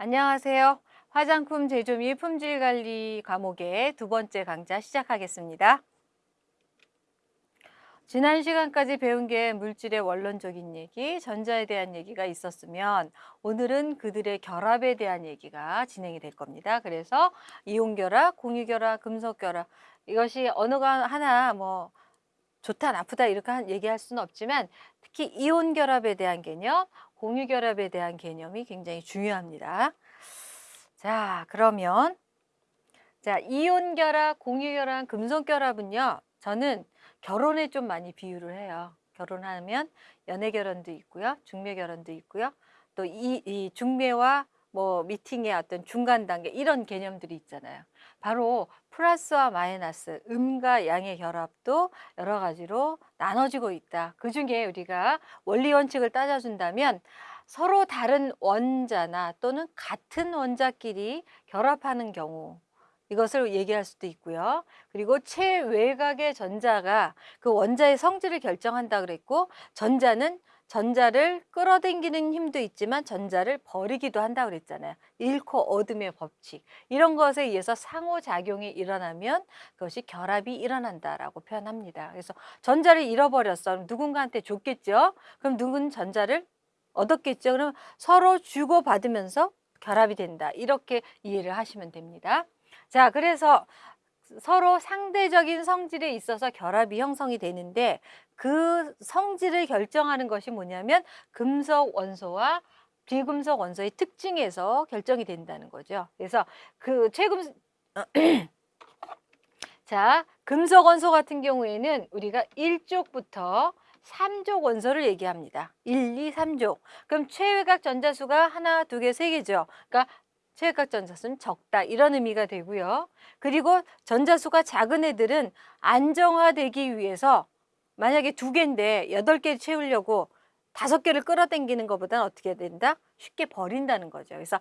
안녕하세요. 화장품 제조 및 품질 관리 과목의 두 번째 강좌 시작하겠습니다. 지난 시간까지 배운 게 물질의 원론적인 얘기, 전자에 대한 얘기가 있었으면 오늘은 그들의 결합에 대한 얘기가 진행이 될 겁니다. 그래서 이온결합, 공유결합, 금속결합 이것이 언어가 하나 뭐 좋다 나쁘다 이렇게 얘기할 수는 없지만 특히 이온결합에 대한 개념, 공유결합에 대한 개념이 굉장히 중요합니다. 자, 그러면 자, 이온결합, 공유결합, 금속결합은요. 저는 결혼에 좀 많이 비유를 해요. 결혼하면 연애결혼도 있고요. 중매결혼도 있고요. 또이이 중매와 뭐 미팅의 어떤 중간 단계 이런 개념들이 있잖아요. 바로 플러스와 마이너스, 음과 양의 결합도 여러 가지로 나눠지고 있다. 그 중에 우리가 원리 원칙을 따져준다면 서로 다른 원자나 또는 같은 원자끼리 결합하는 경우 이것을 얘기할 수도 있고요. 그리고 최외곽의 전자가 그 원자의 성질을 결정한다 그랬고 전자는 전자를 끌어당기는 힘도 있지만 전자를 버리기도 한다 그랬잖아요. 잃고 얻음의 법칙. 이런 것에 의해서 상호작용이 일어나면 그것이 결합이 일어난다라고 표현합니다. 그래서 전자를 잃어버렸어. 누군가한테 줬겠죠. 그럼 누군 전자를 얻었겠죠. 그럼 서로 주고받으면서 결합이 된다. 이렇게 이해를 하시면 됩니다. 자, 그래서 서로 상대적인 성질에 있어서 결합이 형성이 되는데 그 성질을 결정하는 것이 뭐냐면 금속 원소와 비금속 원소의 특징에서 결정이 된다는 거죠. 그래서 그 최금 자, 금속 원소 같은 경우에는 우리가 1쪽부터 3족 원소를 얘기합니다. 1, 2, 3족. 그럼 최외곽 전자수가 하나, 두 개, 세 개죠. 그러니까 최외곽 전자수는 적다 이런 의미가 되고요. 그리고 전자수가 작은 애들은 안정화되기 위해서 만약에 두 개인데 여덟 개 채우려고 다섯 개를 끌어당기는 것보다는 어떻게 된다? 쉽게 버린다는 거죠. 그래서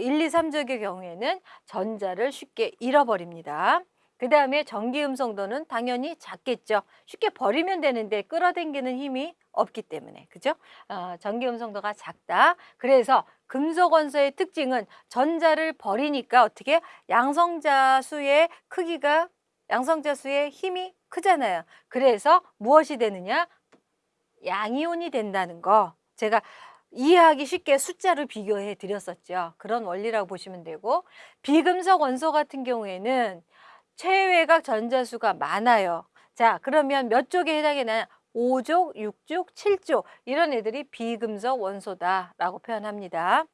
1, 2, 3적의 경우에는 전자를 쉽게 잃어버립니다. 그 다음에 전기 음성도는 당연히 작겠죠. 쉽게 버리면 되는데 끌어당기는 힘이 없기 때문에 그죠? 어, 전기 음성도가 작다. 그래서 금속 원소의 특징은 전자를 버리니까 어떻게 양성자 수의 크기가 양성자 수의 힘이 크잖아요. 그래서 무엇이 되느냐? 양이온이 된다는 거. 제가 이해하기 쉽게 숫자로 비교해 드렸었죠. 그런 원리라고 보시면 되고 비금속 원소 같은 경우에는 최외곽 전자수가 많아요. 자, 그러면 몇 쪽에 해당이 나냐? 5족, 6족, 7족 이런 애들이 비금속 원소다라고 표현합니다.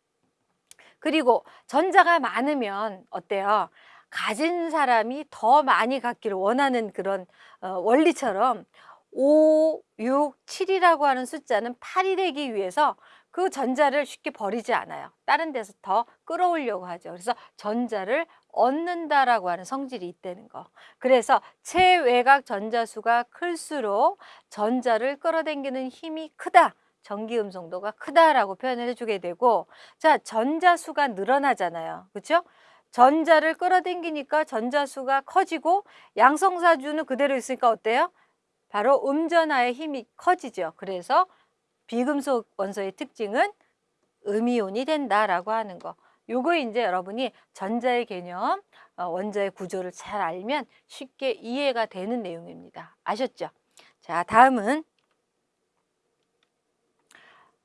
그리고 전자가 많으면 어때요? 가진 사람이 더 많이 갖기를 원하는 그런 어, 원리처럼 5, 6, 7이라고 하는 숫자는 8이 되기 위해서 그 전자를 쉽게 버리지 않아요. 다른 데서 더 끌어오려고 하죠. 그래서 전자를 얻는다라고 하는 성질이 있다는 거. 그래서 최외곽 전자수가 클수록 전자를 끌어당기는 힘이 크다. 전기 음 성도가 크다라고 표현을 해주게 되고 자 전자수가 늘어나잖아요. 그렇죠? 전자를 끌어당기니까 전자수가 커지고 양성사주는 그대로 있으니까 어때요? 바로 음전하의 힘이 커지죠. 그래서 비금속 원소의 특징은 음이온이 된다라고 하는 거. 요거 이제 여러분이 전자의 개념, 어, 원자의 구조를 잘 알면 쉽게 이해가 되는 내용입니다. 아셨죠? 자, 다음은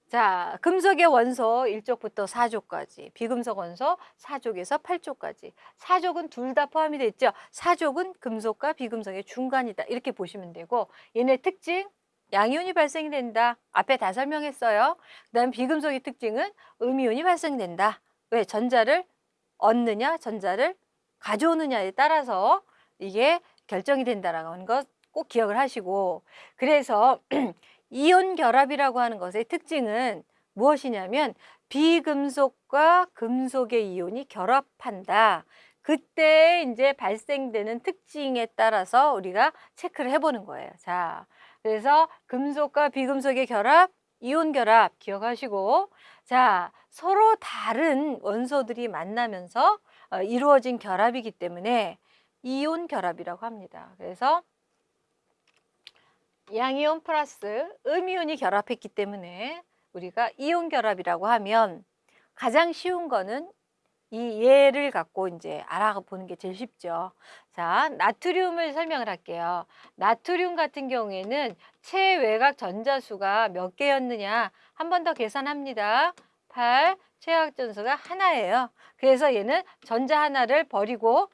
자, 금속의 원소 1족부터 4족까지, 비금속 원소 4족에서 8족까지. 4족은 둘 다 포함이 됐죠. 4족은 금속과 비금속의 중간이다. 이렇게 보시면 되고 얘네 특징 양이온이 발생이 된다. 앞에 다 설명했어요. 그 다음 비금속의 특징은 음이온이 발생된다. 왜? 전자를 얻느냐, 전자를 가져오느냐에 따라서 이게 결정이 된다라는 것 꼭 기억을 하시고 그래서 이온 결합이라고 하는 것의 특징은 무엇이냐면 비금속과 금속의 이온이 결합한다. 그때 이제 발생되는 특징에 따라서 우리가 체크를 해보는 거예요. 자, 그래서 금속과 비금속의 결합, 이온 결합 기억하시고 자 서로 다른 원소들이 만나면서 어, 이루어진 결합이기 때문에 이온 결합이라고 합니다. 그래서 양이온 플러스 음이온이 결합했기 때문에 우리가 이온 결합이라고 하면 가장 쉬운 거는 이 예를 갖고 이제 알아보는 게 제일 쉽죠. 자, 나트륨을 설명을 할게요. 나트륨 같은 경우에는 체외곽 전자수가 몇 개였느냐? 한 번 더 계산합니다. 8, 체외곽 전수가 하나예요. 그래서 얘는 전자 하나를 버리고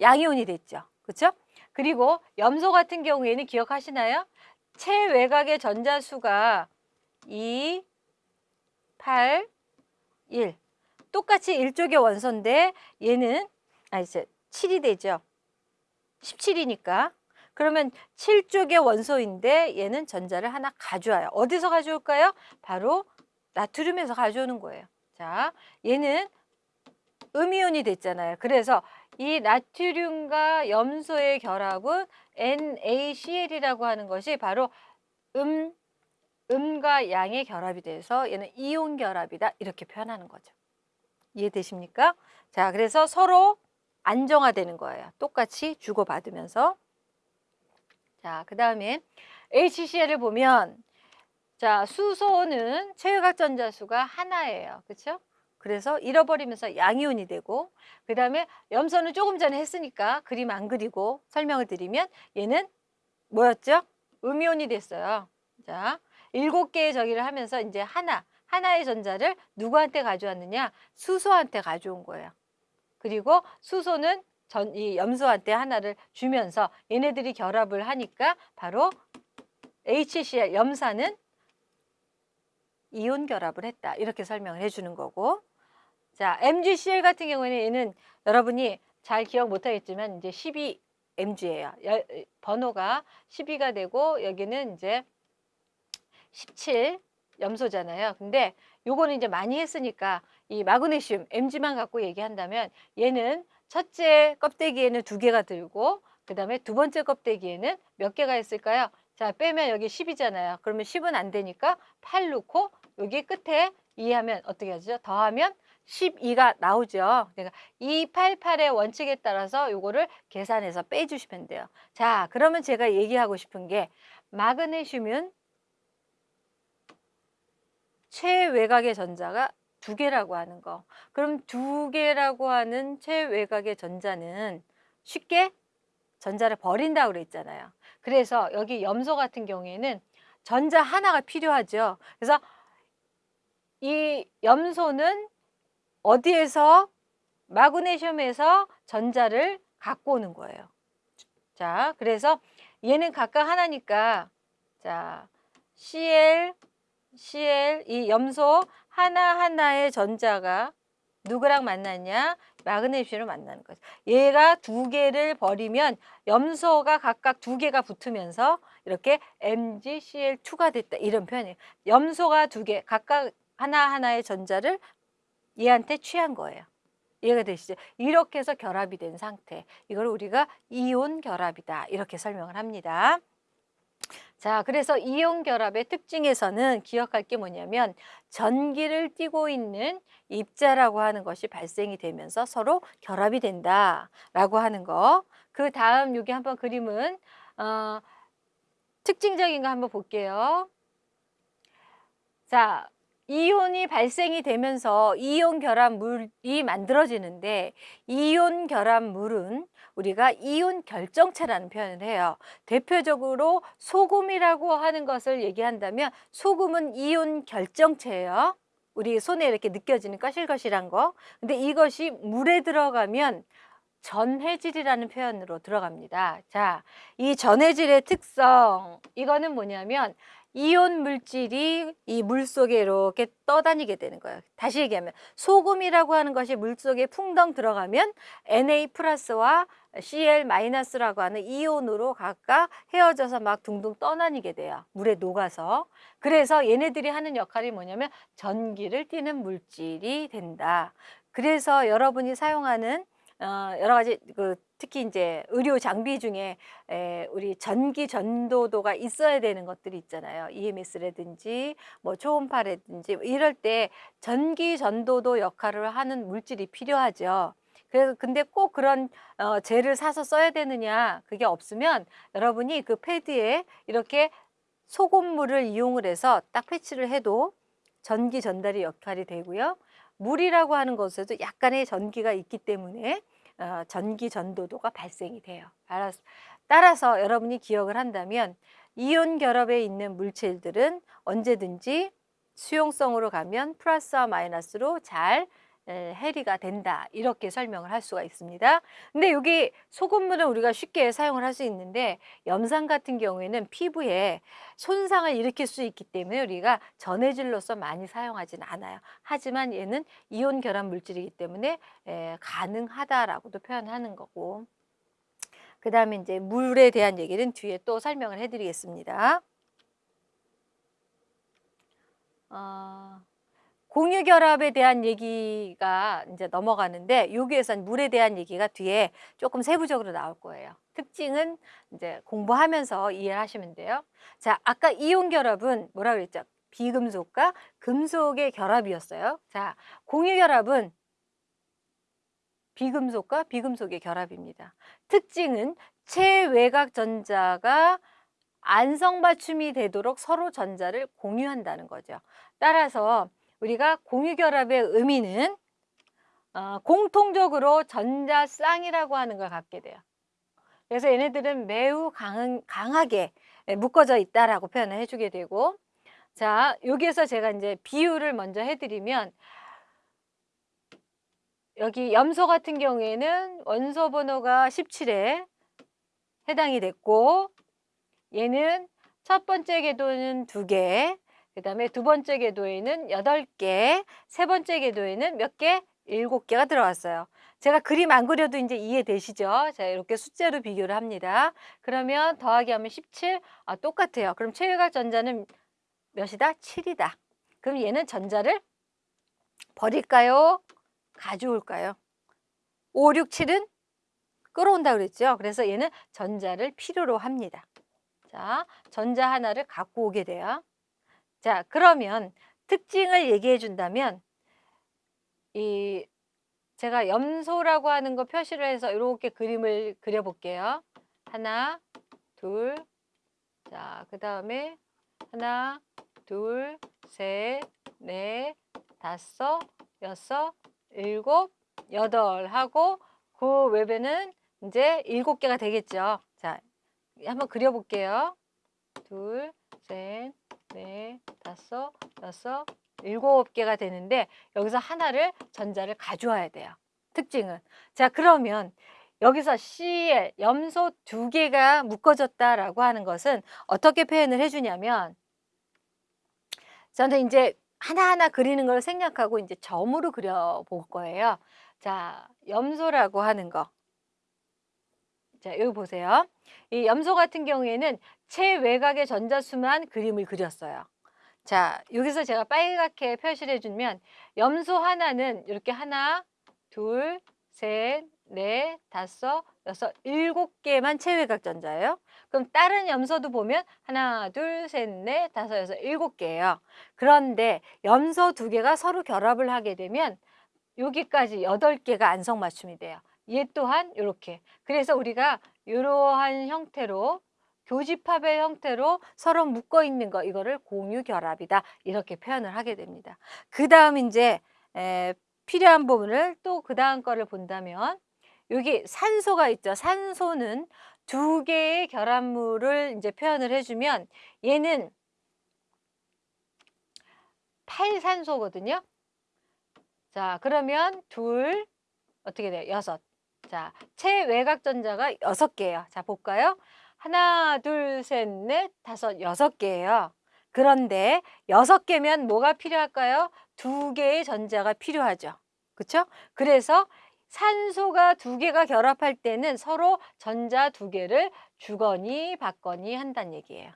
양이온이 됐죠. 그렇죠? 그리고 염소 같은 경우에는 기억하시나요? 체외곽의 전자수가 2, 8, 1. 똑같이 1쪽의 원소인데 얘는 아 이제 7이 되죠. 17이니까. 그러면 7쪽의 원소인데 얘는 전자를 하나 가져와요. 어디서 가져올까요? 바로 나트륨에서 가져오는 거예요. 자, 얘는 음이온이 됐잖아요. 그래서 이 나트륨과 염소의 결합은 NaCl이라고 하는 것이 바로 음, 음과 양의 결합이 돼서 얘는 이온 결합이다. 이렇게 표현하는 거죠. 이해되십니까? 자, 그래서 서로 안정화되는 거예요. 똑같이 주고받으면서. 자, 그 다음에 HCl을 보면 자, 수소는 체외각 전자수가 하나예요. 그렇죠? 그래서 잃어버리면서 양이온이 되고 그 다음에 염소는 조금 전에 했으니까 그림 안 그리고 설명을 드리면 얘는 뭐였죠? 음이온이 됐어요. 자, 일곱 개의 저기를 하면서 이제 하나, 하나의 전자를 누구한테 가져왔느냐? 수소한테 가져온 거예요. 그리고 수소는 전, 이 염소한테 하나를 주면서 얘네들이 결합을 하니까 바로 HCl, 염산은 이온 결합을 했다. 이렇게 설명을 해주는 거고. 자, MgCl 같은 경우에는 얘는 여러분이 잘 기억 못하겠지만 이제 12mg예요. 번호가 12가 되고 여기는 이제 17 염소잖아요. 근데 요거는 이제 많이 했으니까 이 마그네슘 Mg만 갖고 얘기한다면 얘는 첫째 껍데기에는 두 개가 들고 그 다음에 두 번째 껍데기에는 몇 개가 있을까요? 자 빼면 여기 10이잖아요. 그러면 10은 안 되니까 8 넣고 여기 끝에 이해하면 어떻게 하죠? 더하면 12가 나오죠. 그러니까 288의 원칙에 따라서 요거를 계산해서 빼주시면 돼요. 자 그러면 제가 얘기하고 싶은 게 마그네슘은 최외곽의 전자가 두 개라고 하는 거. 그럼 두 개라고 하는 최외곽의 전자는 쉽게 전자를 버린다고 그랬잖아요. 그래서 여기 염소 같은 경우에는 전자 하나가 필요하죠. 그래서 이 염소는 어디에서 마그네슘에서 전자를 갖고 오는 거예요. 자, 그래서 얘는 각각 하나니까 자, Cl Cl 이 염소 하나하나의 전자가 누구랑 만났냐? 마그네슘으로 만나는 거죠. 얘가 두 개를 버리면 염소가 각각 두 개가 붙으면서 이렇게 MgCl2가 됐다. 이런 표현이에요. 염소가 두 개, 각각 하나하나의 전자를 얘한테 취한 거예요. 이해가 되시죠? 이렇게 해서 결합이 된 상태. 이걸 우리가 이온 결합이다. 이렇게 설명을 합니다. 자, 그래서 이온 결합의 특징에서는 기억할 게 뭐냐면 전기를 띠고 있는 입자라고 하는 것이 발생이 되면서 서로 결합이 된다라고 하는 거. 그 다음 여기 한번 그림은 어, 특징적인 거 한번 볼게요. 자, 이온이 발생이 되면서 이온 결합물이 만들어지는데 이온 결합물은 우리가 이온 결정체라는 표현을 해요. 대표적으로 소금이라고 하는 것을 얘기한다면 소금은 이온 결정체예요. 우리 손에 이렇게 느껴지는 거실거실한 거. 근데 이것이 물에 들어가면 전해질이라는 표현으로 들어갑니다. 자, 이 전해질의 특성, 이거는 뭐냐면 이온 물질이 이 물 속에 이렇게 떠다니게 되는 거예요. 다시 얘기하면 소금이라고 하는 것이 물 속에 풍덩 들어가면 Na 플러스와 Cl 마이너스라고 하는 이온으로 각각 헤어져서 막 둥둥 떠다니게 돼요. 물에 녹아서. 그래서 얘네들이 하는 역할이 뭐냐면 전기를 띠는 물질이 된다. 그래서 여러분이 사용하는 어, 여러 가지 그 특히 이제 의료 장비 중에 에, 우리 전기 전도도가 있어야 되는 것들이 있잖아요. EMS라든지 뭐 초음파라든지 뭐 이럴 때 전기 전도도 역할을 하는 물질이 필요하죠. 그래서 근데 꼭 그런 어, 젤을 사서 써야 되느냐 그게 없으면 여러분이 그 패드에 이렇게 소금물을 이용을 해서 딱 패치를 해도 전기 전달이 역할이 되고요. 물이라고 하는 것에도 약간의 전기가 있기 때문에 어, 전기 전도도가 발생이 돼요. 따라서, 여러분이 기억을 한다면 이온 결합에 있는 물질들은 언제든지 수용성으로 가면 플러스와 마이너스로 잘 에, 해리가 된다 이렇게 설명을 할 수가 있습니다. 근데 여기 소금물은 우리가 쉽게 사용을 할 수 있는데 염산 같은 경우에는 피부에 손상을 일으킬 수 있기 때문에 우리가 전해질로서 많이 사용하진 않아요. 하지만 얘는 이온 결합 물질이기 때문에 에, 가능하다라고도 표현하는 거고 그 다음에 이제 물에 대한 얘기는 뒤에 또 설명을 해드리겠습니다. 어... 공유결합에 대한 얘기가 이제 넘어가는데 여기에선 물에 대한 얘기가 뒤에 조금 세부적으로 나올 거예요. 특징은 이제 공부하면서 이해하시면 돼요. 자, 아까 이온 결합은 뭐라 그랬죠? 비금속과 금속의 결합이었어요. 자, 공유 결합은 비금속과 비금속의 결합입니다. 특징은 체외곽 전자가 안성 맞춤이 되도록 서로 전자를 공유한다는 거죠. 따라서 우리가 공유결합의 의미는 어, 공통적으로 전자쌍이라고 하는 걸 갖게 돼요. 그래서 얘네들은 매우 강, 강하게 묶어져 있다라고 표현을 해주게 되고 자 여기에서 제가 이제 비유를 먼저 해드리면 여기 염소 같은 경우에는 원소 번호가 17에 해당이 됐고 얘는 첫 번째 궤도는 두개 그 다음에 두 번째 궤도에는 여덟 개 세 번째 궤도에는 몇 개? 일곱 개가 들어왔어요. 제가 그림 안 그려도 이제 이해되시죠? 자, 이렇게 숫자로 비교를 합니다. 그러면 더하기 하면 17, 아, 똑같아요. 그럼 최외각 전자는 몇이다? 7이다. 그럼 얘는 전자를 버릴까요? 가져올까요? 5, 6, 7은 끌어온다 그랬죠? 그래서 얘는 전자를 필요로 합니다. 자, 전자 하나를 갖고 오게 돼요. 자, 그러면 특징을 얘기해 준다면 이 제가 염소라고 하는 거 표시를 해서 이렇게 그림을 그려 볼게요. 하나, 둘, 자, 그 다음에 하나, 둘, 셋, 넷, 다섯, 여섯, 일곱, 여덟 하고 그 외배는 이제 일곱 개가 되겠죠. 자, 한번 그려볼게요. 둘, 셋, 넷, 다섯, 여섯, 일곱 개가 되는데 여기서 하나를 전자를 가져와야 돼요. 특징은. 자 그러면 여기서 CL, 염소 두 개가 묶어졌다라고 하는 것은 어떻게 표현을 해주냐면 저는 이제 하나하나 그리는 걸 생략하고 이제 점으로 그려볼 거예요. 자, 염소라고 하는 거. 자, 여기 보세요. 이 염소 같은 경우에는 최외곽의 전자수만 그림을 그렸어요. 자, 여기서 제가 빨갛게 표시를 해주면 염소 하나는 이렇게 하나, 둘, 셋, 넷, 다섯, 여섯, 일곱 개만 체외각 전자예요. 그럼 다른 염소도 보면 하나, 둘, 셋, 넷, 다섯, 여섯, 일곱 개예요. 그런데 염소 두 개가 서로 결합을 하게 되면 여기까지 여덟 개가 안성맞춤이 돼요. 얘 또한 이렇게. 그래서 우리가 이러한 형태로 교집합의 형태로 서로 묶어 있는 거 이거를 공유 결합이다 이렇게 표현을 하게 됩니다. 그 다음 이제 에, 필요한 부분을 또 그 다음 거를 본다면 여기 산소가 있죠. 산소는 두 개의 결합물을 이제 표현을 해주면 얘는 팔산소거든요. 자 그러면 둘 어떻게 돼요? 여섯. 자 체외곽 전자가 여섯 개예요. 자 볼까요? 하나, 둘, 셋, 넷, 다섯, 여섯 개예요. 그런데 여섯 개면 뭐가 필요할까요? 두 개의 전자가 필요하죠. 그렇죠? 그래서 산소가 두 개가 결합할 때는 서로 전자 두 개를 주거니 받거니 한다는 얘기예요.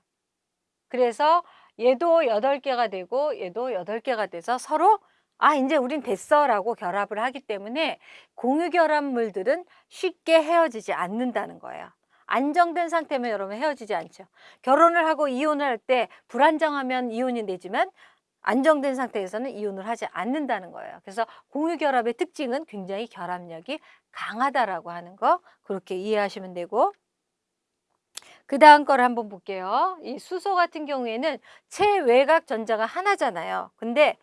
그래서 얘도 여덟 개가 되고 얘도 여덟 개가 돼서 서로 아 이제 우린 됐어 라고 결합을 하기 때문에 공유 결합물들은 쉽게 헤어지지 않는다는 거예요. 안정된 상태면 여러분 헤어지지 않죠. 결혼을 하고 이혼을 할 때 불안정하면 이혼이 되지만 안정된 상태에서는 이혼을 하지 않는다는 거예요. 그래서 공유결합의 특징은 굉장히 결합력이 강하다라고 하는 거 그렇게 이해하시면 되고 그 다음 거를 한번 볼게요. 이 수소 같은 경우에는 체외곽 전자가 하나잖아요. 근데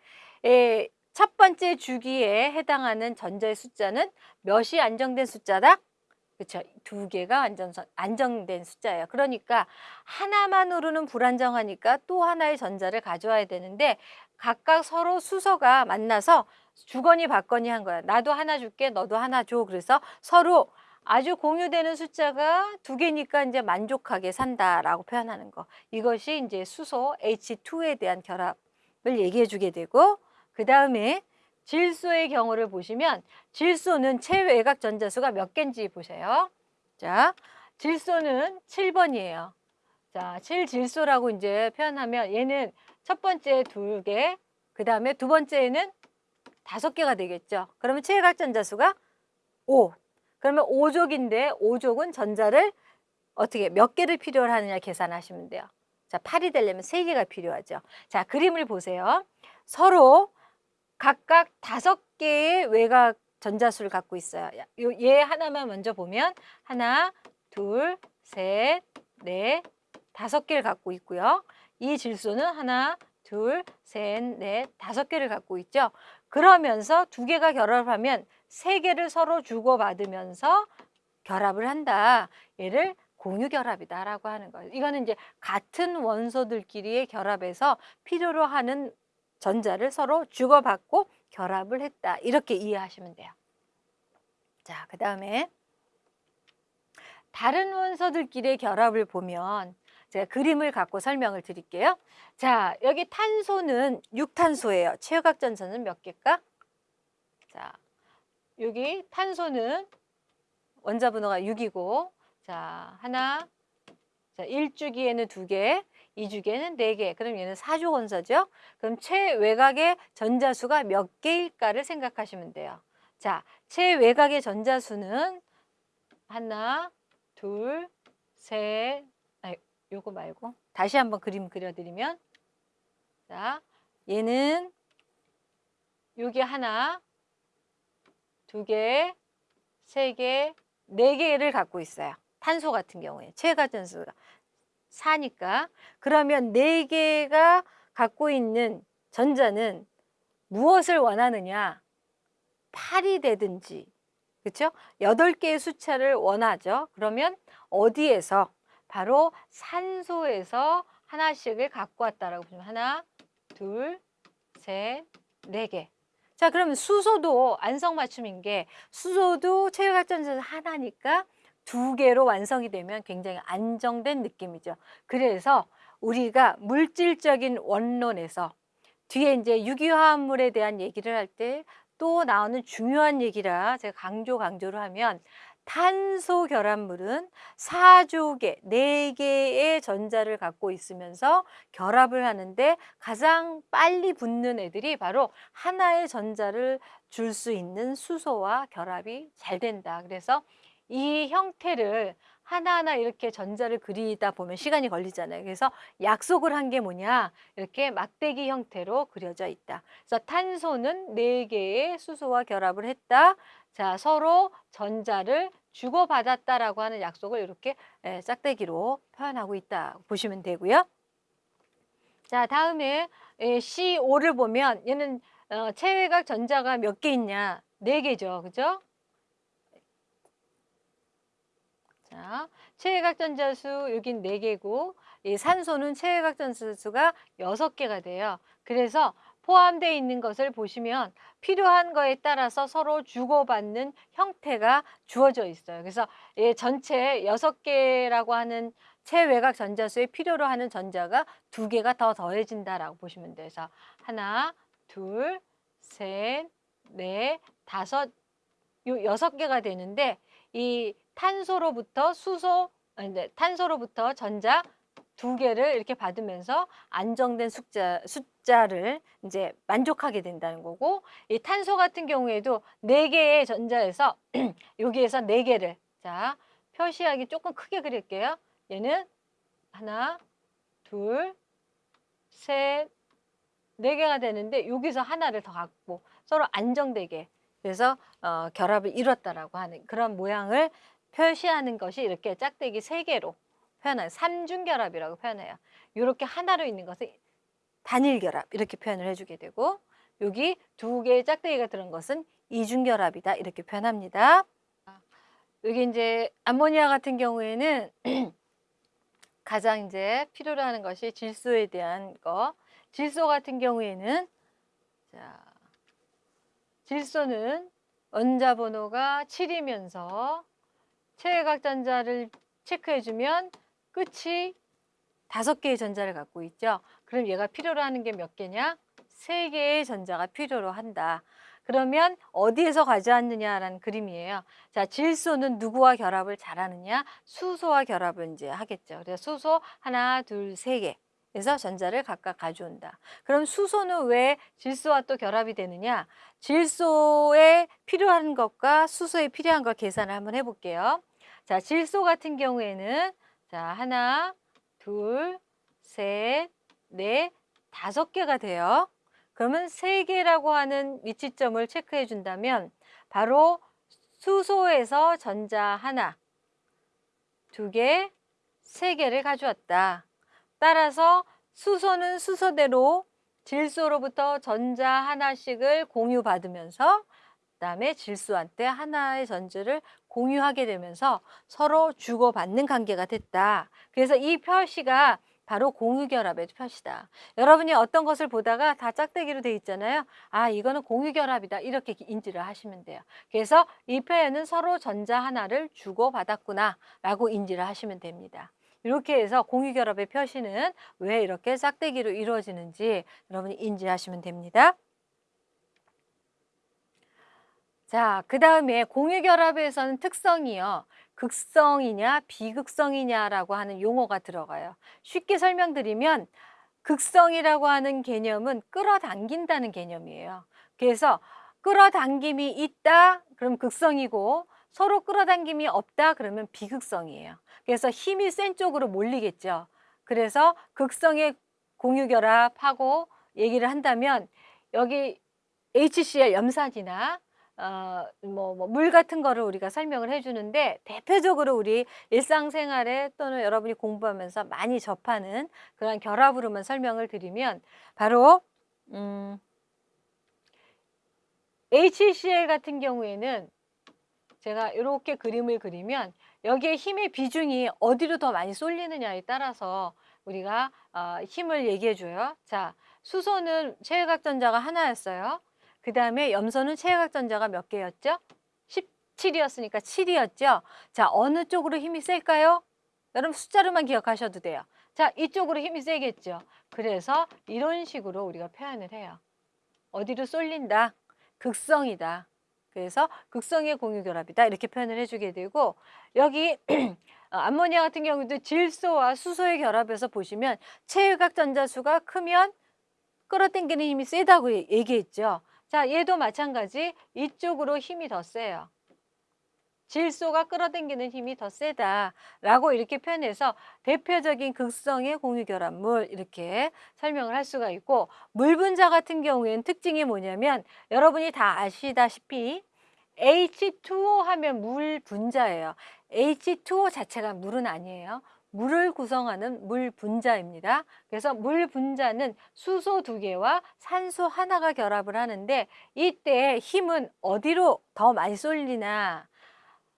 에, 첫 번째 주기에 해당하는 전자의 숫자는 몇이 안정된 숫자다? 그렇죠. 두 개가 안전 안정된 숫자예요. 그러니까 하나만으로는 불안정하니까 또 하나의 전자를 가져와야 되는데 각각 서로 수소가 만나서 주거니 받거니 한 거야. 나도 하나 줄게, 너도 하나 줘. 그래서 서로 아주 공유되는 숫자가 두 개니까 이제 만족하게 산다라고 표현하는 거. 이것이 이제 수소 H2에 대한 결합을 얘기해 주게 되고 그 다음에 질소의 경우를 보시면 질소는 체외곽 전자수가 몇 개인지 보세요. 자, 질소는 7번이에요. 자, 7질소라고 이제 표현하면 얘는 첫 번째 두 개, 그 다음에 두 번째에는 다섯 개가 되겠죠. 그러면 체외곽 전자수가 5. 그러면 5족인데 5족은 전자를 어떻게 몇 개를 필요로 하느냐 계산하시면 돼요. 자, 8이 되려면 3개가 필요하죠. 자, 그림을 보세요. 서로 각각 다섯 개의 외곽 전자수를 갖고 있어요. 요, 얘 하나만 먼저 보면 하나, 둘, 셋, 넷, 다섯 개를 갖고 있고요. 이 질소는 하나, 둘, 셋, 넷, 다섯 개를 갖고 있죠. 그러면서 두 개가 결합하면 세 개를 서로 주고받으면서 결합을 한다. 얘를 공유 결합이다라고 하는 거예요. 이거는 이제 같은 원소들끼리의 결합에서 필요로 하는 전자를 서로 주고받고 결합을 했다. 이렇게 이해하시면 돼요. 자, 그 다음에 다른 원소들끼리의 결합을 보면 제가 그림을 갖고 설명을 드릴게요. 자, 여기 탄소는 6탄소예요. 체육학 전선은 몇 개일까? 자, 여기 탄소는 원자 번호가 6이고 자, 하나 자, 1주기에는 2개, 2주기에는 4개. 그럼 얘는 4조 원소죠. 그럼 최외곽의 전자수가 몇 개일까를 생각하시면 돼요. 자, 최외곽의 전자수는 하나, 둘, 셋, 아니, 요거 말고 다시 한번 그림 그려드리면 자, 얘는 여기 하나, 두 개, 세 개, 네 개를 갖고 있어요. 탄소 같은 경우에 최가전수가 4니까 그러면 네 개가 갖고 있는 전자는 무엇을 원하느냐? 8이 되든지 그렇죠? 8개의 숫자를 원하죠. 그러면 어디에서? 바로 산소에서 하나씩을 갖고 왔다라고 보면 하나, 둘, 셋, 네 개. 자, 그러면 수소도 안성맞춤인 게 수소도 체외각전자 하나니까 두 개로 완성이 되면 굉장히 안정된 느낌이죠. 그래서 우리가 물질적인 원론에서 뒤에 이제 유기화합물에 대한 얘기를 할 때 또 나오는 중요한 얘기라 제가 강조 강조를 하면 탄소 결합물은 사족의 네개의 전자를 갖고 있으면서 결합을 하는데 가장 빨리 붙는 애들이 바로 하나의 전자를 줄 수 있는 수소와 결합이 잘 된다. 그래서 이 형태를 하나하나 이렇게 전자를 그리다 보면 시간이 걸리잖아요. 그래서 약속을 한 게 뭐냐? 이렇게 막대기 형태로 그려져 있다. 그래서 탄소는 네개의 수소와 결합을 했다. 자, 서로 전자를 주고받았다라고 하는 약속을 이렇게 예, 짝대기로 표현하고 있다. 보시면 되고요. 자, 다음에 예, C5를 보면 얘는 어, 체외각 전자가 몇 개 있냐? 네개죠 그죠? 자, 체외각 전자수 여긴 네개고이 산소는 체외각 전자수가 여섯 개가 돼요. 그래서 포함되어 있는 것을 보시면 필요한 거에 따라서 서로 주고받는 형태가 주어져 있어요. 그래서 예, 전체 여섯 개라고 하는 체외곽 전자수에 필요로 하는 전자가 두 개가 더 더해진다라고 보시면 돼요. 그래서 하나, 둘, 셋, 넷, 다섯, 요 여섯 개가 되는데 이 탄소로부터 수소, 아니, 탄소로부터 전자 두 개를 이렇게 받으면서 안정된 숫자, 숫자를 이제 만족하게 된다는 거고 이 탄소 같은 경우에도 네 개의 전자에서 여기에서 네 개를 자 표시하기 조금 크게 그릴게요. 얘는 하나, 둘, 셋, 네 개가 되는데 여기서 하나를 더 갖고 서로 안정되게 그래서 어, 결합을 이뤘다라고 하는 그런 모양을 표시하는 것이 이렇게 짝대기 세 개로 표현해요. 삼중결합이라고 표현해요. 이렇게 하나로 있는 것을 단일결합 이렇게 표현을 해주게 되고 여기 두 개의 짝대기가 들은 것은 이중결합이다. 이렇게 표현합니다. 여기 이제 암모니아 같은 경우에는 가장 이제 필요로 하는 것이 질소에 대한 거. 질소 같은 경우에는 자, 질소는 원자 번호가 7이면서 최외각 전자를 체크해 주면 끝이 다섯 개의 전자를 갖고 있죠. 그럼 얘가 필요로 하는 게 몇 개냐? 세 개의 전자가 필요로 한다. 그러면 어디에서 가져왔느냐라는 그림이에요. 자, 질소는 누구와 결합을 잘하느냐? 수소와 결합을 이제 하겠죠. 그래서 수소 하나, 둘, 세 개. 그래서 전자를 각각 가져온다. 그럼 수소는 왜 질소와 또 결합이 되느냐? 질소에 필요한 것과 수소에 필요한 걸 계산을 한번 해볼게요. 자, 질소 같은 경우에는 자, 하나, 둘, 셋, 넷, 다섯 개가 돼요. 그러면 세 개라고 하는 위치점을 체크해 준다면 바로 수소에서 전자 하나, 두 개, 세 개를 가져왔다. 따라서 수소는 수소대로 질소로부터 전자 하나씩을 공유받으면서 그다음에 질소한테 하나의 전자를 공유하게 되면서 서로 주고받는 관계가 됐다. 그래서 이 표시가 바로 공유결합의 표시다. 여러분이 어떤 것을 보다가 다 짝대기로 돼 있잖아요. 아 이거는 공유결합이다 이렇게 인지를 하시면 돼요. 그래서 이 표현은 서로 전자 하나를 주고받았구나 라고 인지를 하시면 됩니다. 이렇게 해서 공유결합의 표시는 왜 이렇게 짝대기로 이루어지는지 여러분이 인지하시면 됩니다. 자, 그 다음에 공유결합에서는 특성이요. 극성이냐 비극성이냐라고 하는 용어가 들어가요. 쉽게 설명드리면 극성이라고 하는 개념은 끌어당긴다는 개념이에요. 그래서 끌어당김이 있다 그럼 극성이고 서로 끌어당김이 없다 그러면 비극성이에요. 그래서 힘이 센 쪽으로 몰리겠죠. 그래서 극성의 공유결합하고 얘기를 한다면 여기 HCl 염산이나 어, 뭐, 뭐, 물 같은 거를 우리가 설명을 해주는데 대표적으로 우리 일상생활에 또는 여러분이 공부하면서 많이 접하는 그런 결합으로만 설명을 드리면 바로 음, HCl 같은 경우에는 제가 이렇게 그림을 그리면 여기에 힘의 비중이 어디로 더 많이 쏠리느냐에 따라서 우리가 어, 힘을 얘기해 줘요. 자, 수소는 최외각전자가 하나였어요. 그 다음에 염소는 최외각전자가 몇 개였죠? 17이었으니까 7이었죠? 자, 어느 쪽으로 힘이 셀까요? 여러분 숫자로만 기억하셔도 돼요. 자, 이쪽으로 힘이 세겠죠? 그래서 이런 식으로 우리가 표현을 해요. 어디로 쏠린다? 극성이다. 그래서 극성의 공유결합이다. 이렇게 표현을 해주게 되고 여기 암모니아 같은 경우도 질소와 수소의 결합에서 보시면 최외각 전자수가 크면 끌어당기는 힘이 세다고 얘기했죠. 자, 얘도 마찬가지 이쪽으로 힘이 더 세요. 질소가 끌어당기는 힘이 더 세다라고 이렇게 표현해서 대표적인 극성의 공유결합물 이렇게 설명을 할 수가 있고 물 분자 같은 경우에는 특징이 뭐냐면 여러분이 다 아시다시피 H2O 하면 물 분자예요. H2O 자체가 물은 아니에요. 물을 구성하는 물 분자입니다. 그래서 물 분자는 수소 두 개와 산소 하나가 결합을 하는데 이때 힘은 어디로 더 많이 쏠리나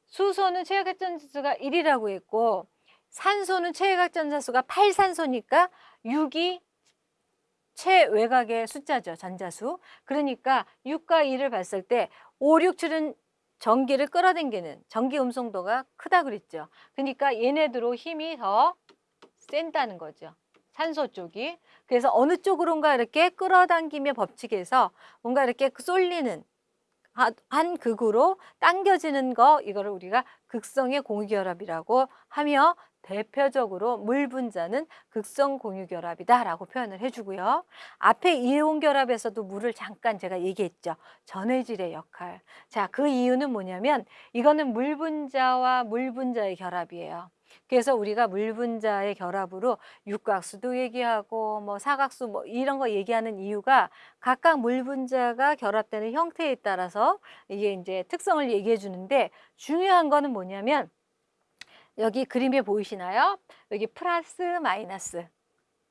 수소는 최외각전자수가 1이라고 했고 산소는 최외각전자수가 8산소니까 6이 최외곽의 숫자죠. 전자수. 그러니까 6과 2를 봤을 때 5, 6, 7은 전기를 끌어당기는 전기 음성도가 크다 그랬죠. 그러니까 얘네들로 힘이 더 센다는 거죠. 산소 쪽이. 그래서 어느 쪽으로인가 이렇게 끌어당김의 법칙에서 뭔가 이렇게 쏠리는 한 극으로 당겨지는 거 이거를 우리가 극성의 공유결합이라고 하며 대표적으로 물 분자는 극성 공유 결합이다 라고 표현을 해주고요. 앞에 이온 결합에서도 물을 잠깐 제가 얘기했죠. 전해질의 역할. 자, 그 이유는 뭐냐면 이거는 물 분자와 물 분자의 결합이에요. 그래서 우리가 물 분자의 결합으로 육각수도 얘기하고 뭐 사각수 뭐 이런 거 얘기하는 이유가 각각 물 분자가 결합되는 형태에 따라서 이게 이제 특성을 얘기해 주는데 중요한 거는 뭐냐면 여기 그림에 보이시나요? 여기 플러스 마이너스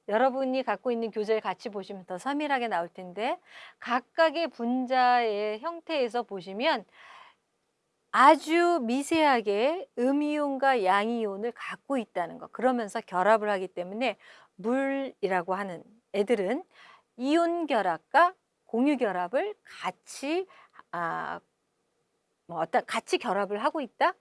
여러분이 갖고 있는 교재를 같이 보시면 더 서밀하게 나올 텐데 각각의 분자의 형태에서 보시면 아주 미세하게 음이온과 양이온을 갖고 있다는 거. 그러면서 결합을 하기 때문에 물이라고 하는 애들은 이온 결합과 공유 결합을 같이 아, 뭐 어떤 같이 결합을 하고 있다.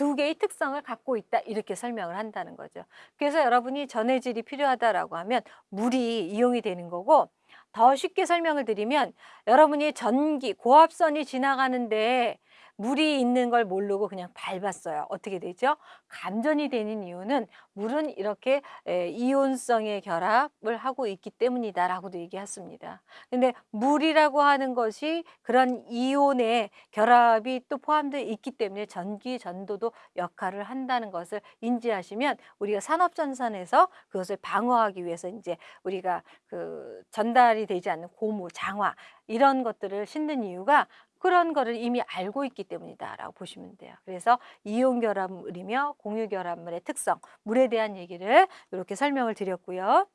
두 개의 특성을 갖고 있다 이렇게 설명을 한다는 거죠. 그래서 여러분이 전해질이 필요하다라고 하면 물이 이용이 되는 거고 더 쉽게 설명을 드리면 여러분이 전기 고압선이 지나가는데 물이 있는 걸 모르고 그냥 밟았어요. 어떻게 되죠? 감전이 되는 이유는 물은 이렇게 이온성의 결합을 하고 있기 때문이다라고도 얘기했습니다. 근데 물이라고 하는 것이 그런 이온의 결합이 또 포함되어 있기 때문에 전기 전도도 역할을 한다는 것을 인지하시면 우리가 산업 전선에서 그것을 방어하기 위해서 이제 우리가 그 전달이 되지 않는 고무, 장화 이런 것들을 신는 이유가 그런 거를 이미 알고 있기 때문이다라고 보시면 돼요. 그래서 이온 결합물이며 공유 결합물의 특성, 물에 대한 얘기를 이렇게 설명을 드렸고요.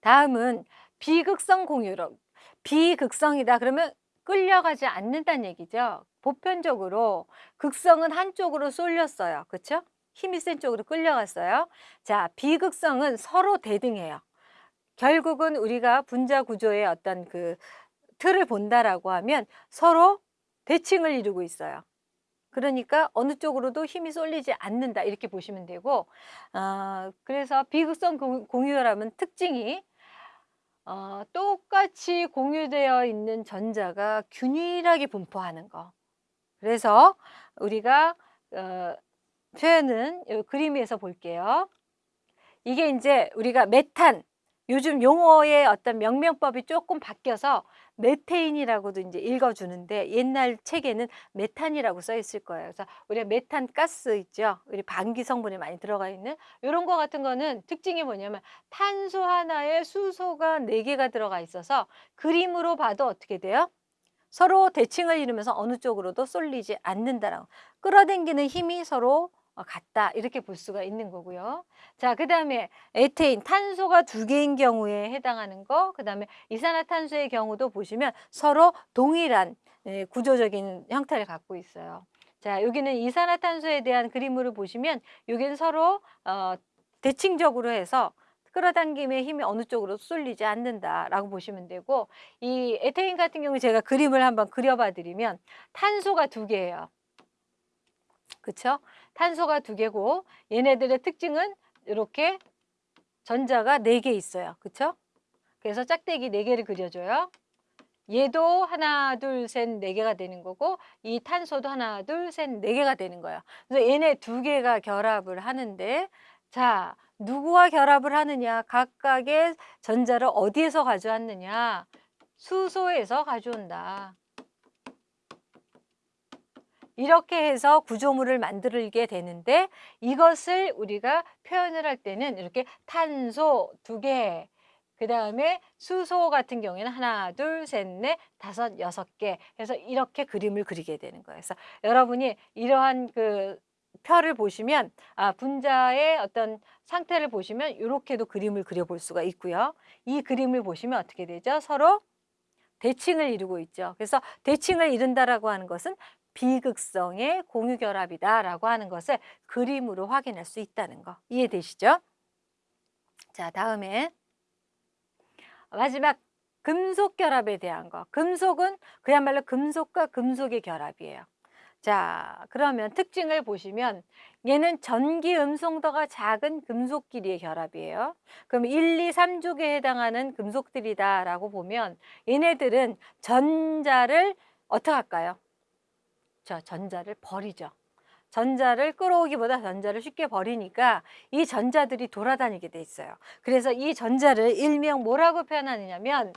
다음은 비극성 공유력. 비극성이다 그러면 끌려가지 않는다는 얘기죠. 보편적으로 극성은 한쪽으로 쏠렸어요. 그렇죠? 힘이 센 쪽으로 끌려갔어요. 자, 비극성은 서로 대등해요. 결국은 우리가 분자 구조의 어떤 그 틀을 본다라고 하면 서로 대칭을 이루고 있어요. 그러니까 어느 쪽으로도 힘이 쏠리지 않는다 이렇게 보시면 되고 어, 그래서 비극성 공유혈압은 특징이 어, 똑같이 공유되어 있는 전자가 균일하게 분포하는 거 그래서 우리가 어, 표현은 그림에서 볼게요 이게 이제 우리가 메탄 요즘 용어의 어떤 명명법이 조금 바뀌어서 메테인이라고도 이제 읽어주는데 옛날 책에는 메탄이라고 써 있을 거예요. 그래서 우리가 메탄 가스 있죠. 우리 방기 성분이 많이 들어가 있는 이런 거 같은 거는 특징이 뭐냐면 탄소 하나에 수소가 네개가 들어가 있어서 그림으로 봐도 어떻게 돼요? 서로 대칭을 이루면서 어느 쪽으로도 쏠리지 않는다라고 끌어당기는 힘이 서로 어, 같다 이렇게 볼 수가 있는 거고요. 자, 그 다음에 에테인, 탄소가 두 개인 경우에 해당하는 거, 그 다음에 이산화탄소의 경우도 보시면 서로 동일한 예, 구조적인 형태를 갖고 있어요. 자, 여기는 이산화탄소에 대한 그림으로 보시면 여기는 서로 어, 대칭적으로 해서 끌어당김의 힘이 어느 쪽으로 쏠리지 않는다라고 보시면 되고 이 에테인 같은 경우 제가 그림을 한번 그려봐 드리면 탄소가 두 개예요. 그렇죠? 탄소가 두 개고 얘네들의 특징은 이렇게 전자가 네 개 있어요. 그렇죠? 그래서 짝대기 네 개를 그려줘요. 얘도 하나, 둘, 셋, 네 개가 되는 거고 이 탄소도 하나, 둘, 셋, 네 개가 되는 거예요. 그래서 얘네 두 개가 결합을 하는데 자, 누구와 결합을 하느냐? 각각의 전자를 어디에서 가져왔느냐? 수소에서 가져온다. 이렇게 해서 구조물을 만들게 되는데 이것을 우리가 표현을 할 때는 이렇게 탄소 두 개, 그 다음에 수소 같은 경우에는 하나, 둘, 셋, 넷, 다섯, 여섯 개 해서 이렇게 그림을 그리게 되는 거예요. 그래서 여러분이 이러한 그 표를 보시면 아 분자의 어떤 상태를 보시면 이렇게도 그림을 그려볼 수가 있고요. 이 그림을 보시면 어떻게 되죠? 서로 대칭을 이루고 있죠. 그래서 대칭을 이룬다라고 하는 것은 비극성의 공유결합이다라고 하는 것을 그림으로 확인할 수 있다는 거 이해되시죠? 자 다음에 마지막 금속 결합에 대한 거 금속은 그야말로 금속과 금속의 결합이에요 자 그러면 특징을 보시면 얘는 전기 음성도가 작은 금속끼리의 결합이에요 그럼 1, 2, 3족에 해당하는 금속들이다 라고 보면 얘네들은 전자를 어떻게 할까요? 저 전자를 버리죠. 전자를 끌어오기보다 전자를 쉽게 버리니까 이 전자들이 돌아다니게 돼 있어요. 그래서 이 전자를 일명 뭐라고 표현하느냐면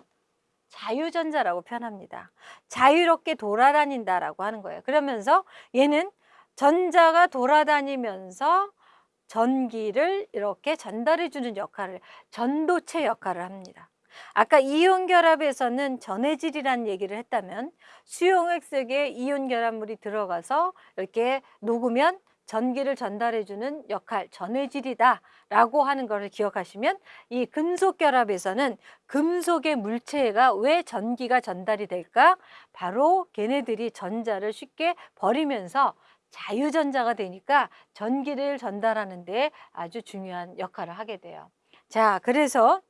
자유전자라고 표현합니다. 자유롭게 돌아다닌다라고 하는 거예요. 그러면서 얘는 전자가 돌아다니면서 전기를 이렇게 전달해 주는 역할을 전도체 역할을 합니다. 아까 이온 결합에서는 전해질이라는 얘기를 했다면 수용액 속에 이온 결합물이 들어가서 이렇게 녹으면 전기를 전달해주는 역할, 전해질이다 라고 하는 것을 기억하시면 이 금속 결합에서는 금속의 물체가 왜 전기가 전달이 될까? 바로 걔네들이 전자를 쉽게 버리면서 자유전자가 되니까 전기를 전달하는 데 아주 중요한 역할을 하게 돼요. 자, 그래서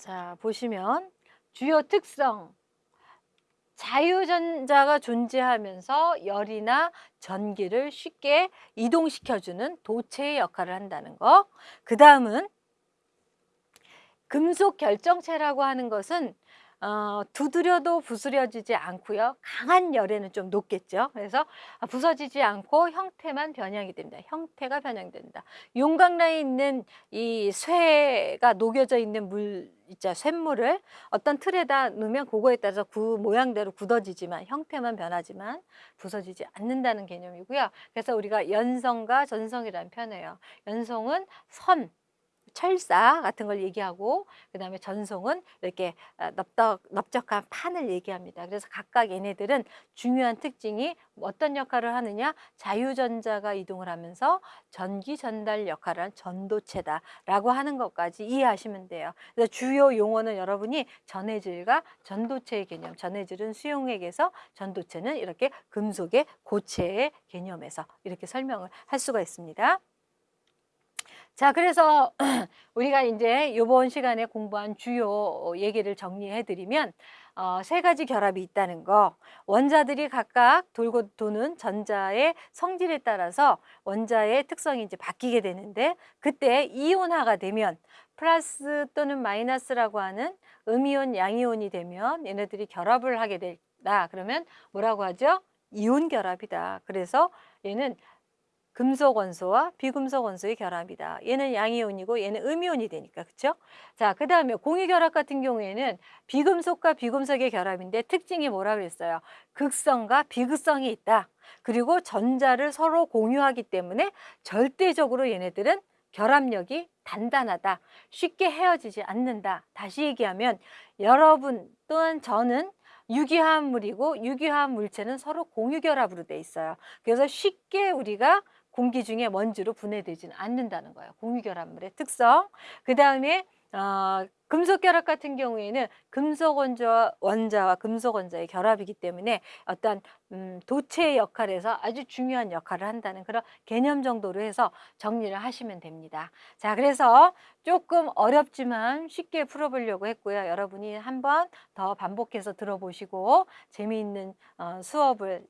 자, 보시면 주요 특성 자유전자가 존재하면서 열이나 전기를 쉽게 이동시켜주는 도체의 역할을 한다는 거. 그 다음은 금속 결정체라고 하는 것은 어, 두드려도 부스려지지 않고요. 강한 열에는 좀 높겠죠. 그래서 부서지지 않고 형태만 변형이 됩니다. 형태가 변형된다. 용광로에 있는 이 쇠가 녹여져 있는 물 있죠. 쇳물을 어떤 틀에다 넣으면 그거에 따라서 그 모양대로 굳어지지만 형태만 변하지만 부서지지 않는다는 개념이고요. 그래서 우리가 연성과 전성이라는 표현해요. 연성은 선, 철사 같은 걸 얘기하고 그 다음에 전송은 이렇게 아, 넓적, 넓적한 판을 얘기합니다. 그래서 각각 얘네들은 중요한 특징이 어떤 역할을 하느냐 자유전자가 이동을 하면서 전기 전달 역할을 한 전도체다라고 하는 것까지 이해하시면 돼요. 그래서 주요 용어는 여러분이 전해질과 전도체의 개념 전해질은 수용액에서 전도체는 이렇게 금속의 고체의 개념에서 이렇게 설명을 할 수가 있습니다. 자, 그래서 우리가 이제 이번 시간에 공부한 주요 얘기를 정리해 드리면 어, 세 가지 결합이 있다는 거. 원자들이 각각 돌고 도는 전자의 성질에 따라서 원자의 특성이 이제 바뀌게 되는데 그때 이온화가 되면 플러스 또는 마이너스라고 하는 음이온 양이온이 되면 얘네들이 결합을 하게 된다. 그러면 뭐라고 하죠? 이온 결합이다. 그래서 얘는 금속 원소와 비금속 원소의 결합이다. 얘는 양이온이고 얘는 음이온이 되니까 그렇죠? 자, 그 다음에 공유 결합 같은 경우에는 비금속과 비금속의 결합인데 특징이 뭐라 그랬어요? 극성과 비극성이 있다. 그리고 전자를 서로 공유하기 때문에 절대적으로 얘네들은 결합력이 단단하다. 쉽게 헤어지지 않는다. 다시 얘기하면 여러분 또한 저는 유기화합물이고 유기화합 물체는 서로 공유결합으로 돼 있어요. 그래서 쉽게 우리가 공기 중에 먼지로 분해되지는 않는다는 거예요. 공유결합물의 특성. 그 다음에 어, 금속 결합 같은 경우에는 금속 원자와, 원자와 금속 원자의 결합이기 때문에 어떤 음, 도체의 역할에서 아주 중요한 역할을 한다는 그런 개념 정도로 해서 정리를 하시면 됩니다. 자, 그래서 조금 어렵지만 쉽게 풀어보려고 했고요. 여러분이 한번 더 반복해서 들어보시고 재미있는 어, 수업을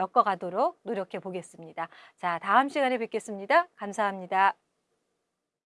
엮어가도록 노력해 보겠습니다. 자, 다음 시간에 뵙겠습니다. 감사합니다.